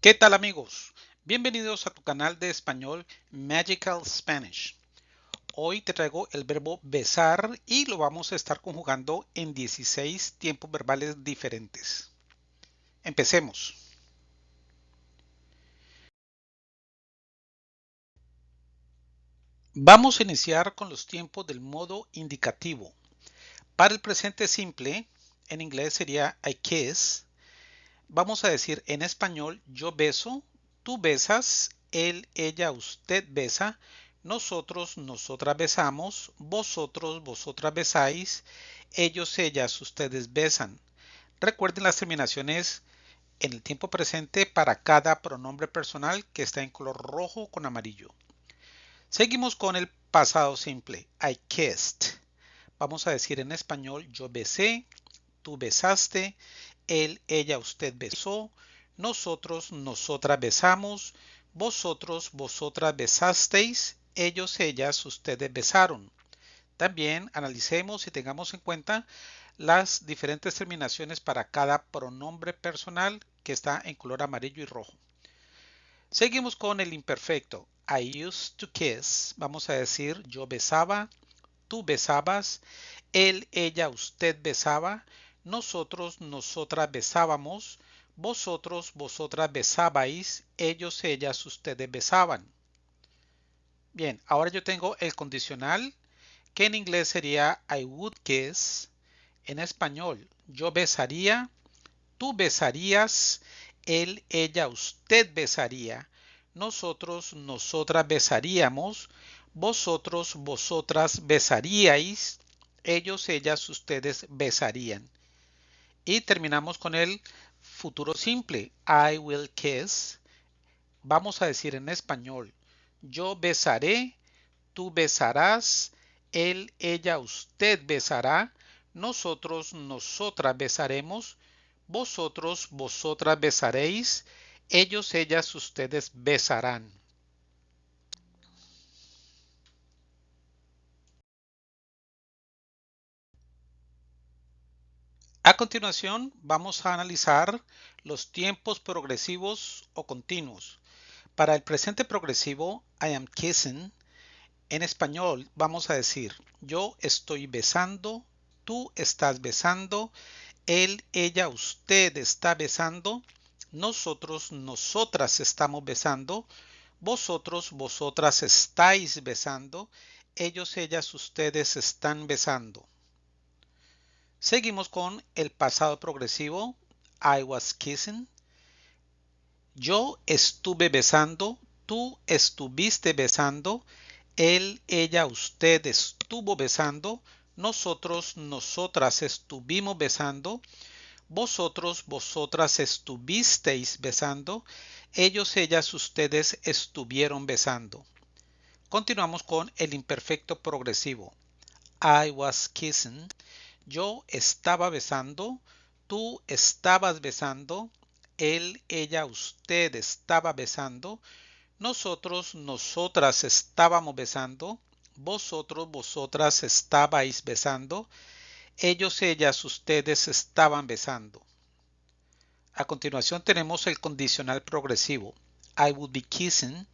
¿Qué tal amigos? Bienvenidos a tu canal de español Magical Spanish. Hoy te traigo el verbo besar y lo vamos a estar conjugando en 16 tiempos verbales diferentes. Empecemos. Vamos a iniciar con los tiempos del modo indicativo. Para el presente simple, en inglés sería I kiss, Vamos a decir en español yo beso, tú besas, él, ella, usted besa, nosotros, nosotras besamos, vosotros, vosotras besáis, ellos, ellas, ustedes besan. Recuerden las terminaciones en el tiempo presente para cada pronombre personal que está en color rojo con amarillo. Seguimos con el pasado simple. I kissed. Vamos a decir en español yo besé, tú besaste, él, ella, usted besó, nosotros, nosotras besamos, vosotros, vosotras besasteis, ellos, ellas, ustedes besaron. También analicemos y tengamos en cuenta las diferentes terminaciones para cada pronombre personal que está en color amarillo y rojo. Seguimos con el imperfecto. I used to kiss. Vamos a decir yo besaba, tú besabas, él, ella, usted besaba, nosotros, nosotras besábamos, vosotros, vosotras besabais, ellos, ellas, ustedes besaban. Bien, ahora yo tengo el condicional, que en inglés sería I would kiss. En español, yo besaría, tú besarías, él, ella, usted besaría, nosotros, nosotras besaríamos, vosotros, vosotras besaríais, ellos, ellas, ustedes besarían. Y terminamos con el futuro simple. I will kiss. Vamos a decir en español. Yo besaré, tú besarás, él, ella, usted besará, nosotros, nosotras besaremos, vosotros, vosotras besaréis, ellos, ellas, ustedes besarán. A continuación vamos a analizar los tiempos progresivos o continuos. Para el presente progresivo, I am kissing, en español vamos a decir yo estoy besando, tú estás besando, él, ella, usted está besando, nosotros, nosotras estamos besando, vosotros, vosotras estáis besando, ellos, ellas, ustedes están besando. Seguimos con el pasado progresivo. I was kissing. Yo estuve besando. Tú estuviste besando. Él, ella, usted estuvo besando. Nosotros, nosotras estuvimos besando. Vosotros, vosotras estuvisteis besando. Ellos, ellas, ustedes estuvieron besando. Continuamos con el imperfecto progresivo. I was kissing. Yo estaba besando, tú estabas besando, él, ella, usted estaba besando, nosotros, nosotras estábamos besando, vosotros, vosotras estabais besando, ellos, ellas, ustedes estaban besando. A continuación tenemos el condicional progresivo. I would be kissing.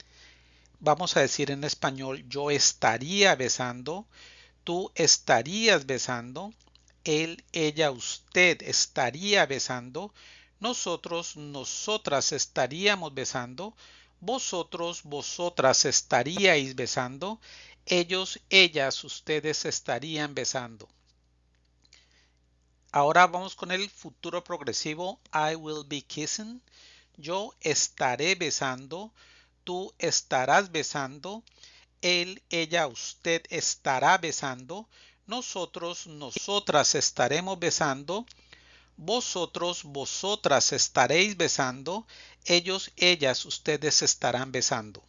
Vamos a decir en español yo estaría besando, tú estarías besando, él, ella, usted estaría besando, nosotros, nosotras estaríamos besando, vosotros, vosotras estaríais besando, ellos, ellas, ustedes estarían besando. Ahora vamos con el futuro progresivo. I will be kissing. Yo estaré besando. Tú estarás besando. Él, ella, usted estará besando nosotros, nosotras estaremos besando, vosotros, vosotras estaréis besando, ellos, ellas, ustedes estarán besando.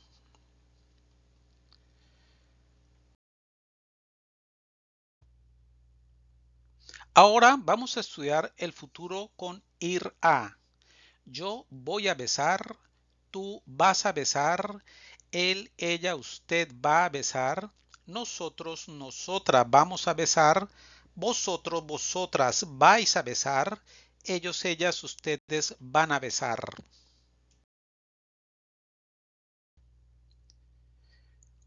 Ahora vamos a estudiar el futuro con ir a. Yo voy a besar, tú vas a besar, él, ella, usted va a besar, nosotros, nosotras vamos a besar, vosotros, vosotras vais a besar, ellos, ellas, ustedes van a besar.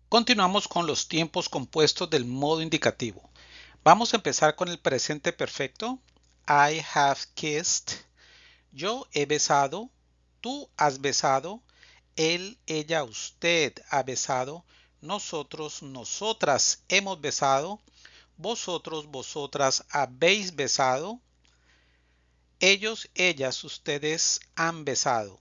Continuamos con los tiempos compuestos del modo indicativo. Vamos a empezar con el presente perfecto. I have kissed. Yo he besado. Tú has besado. Él, ella, usted ha besado. Nosotros, nosotras hemos besado. Vosotros, vosotras habéis besado. Ellos, ellas, ustedes han besado.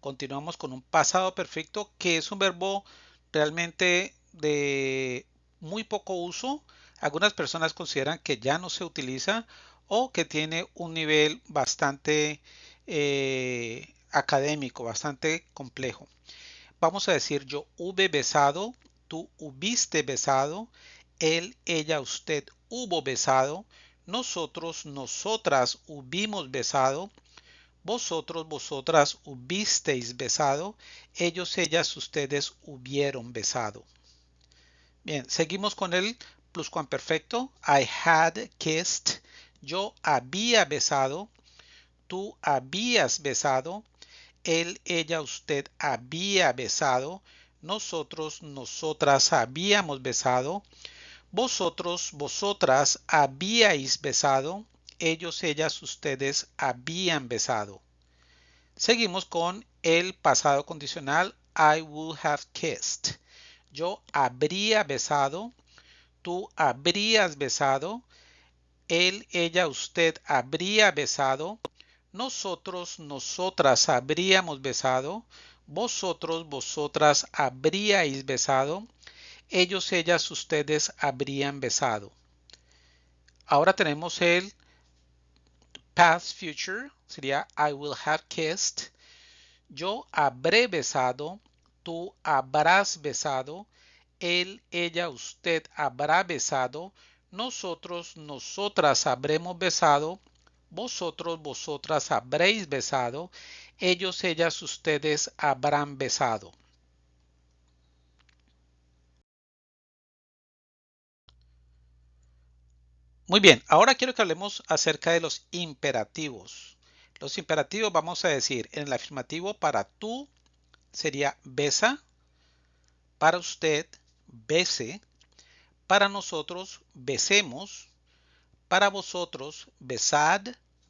Continuamos con un pasado perfecto que es un verbo realmente de muy poco uso. Algunas personas consideran que ya no se utiliza o que tiene un nivel bastante eh, académico, bastante complejo. Vamos a decir yo hube besado, tú hubiste besado, él, ella, usted hubo besado, nosotros, nosotras hubimos besado, vosotros, vosotras hubisteis besado, ellos, ellas, ustedes hubieron besado. Bien, seguimos con el pluscuamperfecto. I had kissed. Yo había besado. Tú habías besado. Él, ella, usted había besado. Nosotros, nosotras habíamos besado. Vosotros, vosotras habíais besado ellos, ellas, ustedes habían besado. Seguimos con el pasado condicional I would have kissed. Yo habría besado, tú habrías besado, él, ella, usted habría besado, nosotros, nosotras habríamos besado, vosotros, vosotras habríais besado, ellos, ellas, ustedes habrían besado. Ahora tenemos el Past future sería I will have kissed. Yo habré besado. Tú habrás besado. Él, ella, usted habrá besado. Nosotros, nosotras habremos besado. Vosotros, vosotras habréis besado. Ellos, ellas, ustedes habrán besado. Muy bien, ahora quiero que hablemos acerca de los imperativos. Los imperativos vamos a decir en el afirmativo para tú sería besa, para usted bese, para nosotros besemos, para vosotros besad,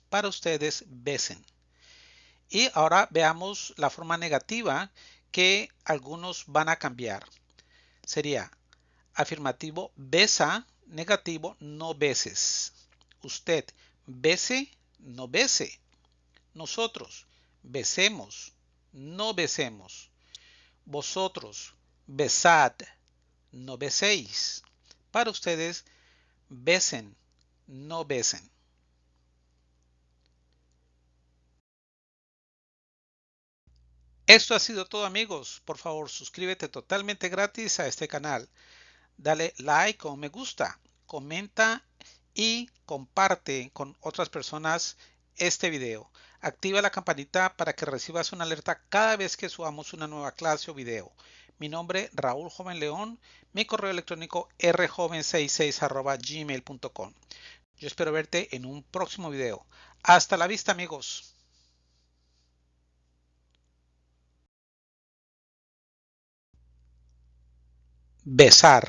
para ustedes besen. Y ahora veamos la forma negativa que algunos van a cambiar. Sería afirmativo besa, negativo, no beses. Usted, bese, no bese. Nosotros, besemos, no besemos. Vosotros, besad, no beséis. Para ustedes, besen, no besen. Esto ha sido todo amigos. Por favor, suscríbete totalmente gratis a este canal dale like o me gusta, comenta y comparte con otras personas este video. Activa la campanita para que recibas una alerta cada vez que subamos una nueva clase o video. Mi nombre Raúl Joven León, mi correo electrónico rjoven66 gmail.com. Yo espero verte en un próximo video. Hasta la vista amigos. Besar.